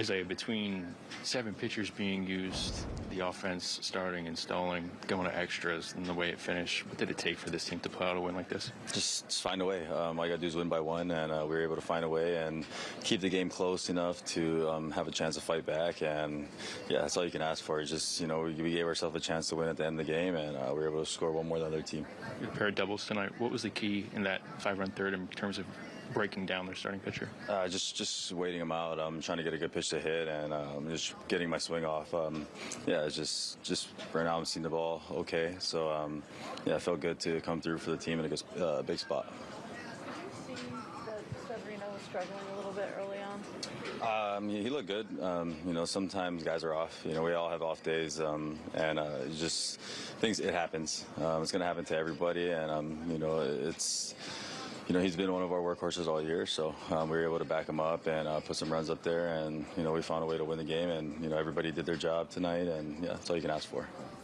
Isaiah, between seven pitchers being used, the offense starting and stalling, going to extras, and the way it finished, what did it take for this team to pull out a win like this? Just, just find a way. Um, all you got to do is win by one, and uh, we were able to find a way and keep the game close enough to um, have a chance to fight back. And yeah, that's all you can ask for. Is just you know we, we gave ourselves a chance to win at the end of the game, and uh, we were able to score one more than the other team. You a of doubles tonight. What was the key in that five-run third in terms of breaking down their starting pitcher? Uh, just just waiting him out. I'm trying to get a good pitch to hit and um, just getting my swing off. Um, yeah, it's just just right now I'm seeing the ball okay. So um, yeah, it felt good to come through for the team in a good, uh, big spot. Did you see that Severino was struggling a little bit early on? Um, he looked good. Um, you know, sometimes guys are off. You know, we all have off days, um, and uh, just things. It happens. Um, it's going to happen to everybody, and um, you know, it's. You know, he's been one of our workhorses all year, so um, we were able to back him up and uh, put some runs up there, and you know, we found a way to win the game, and you know, everybody did their job tonight, and yeah, that's all you can ask for.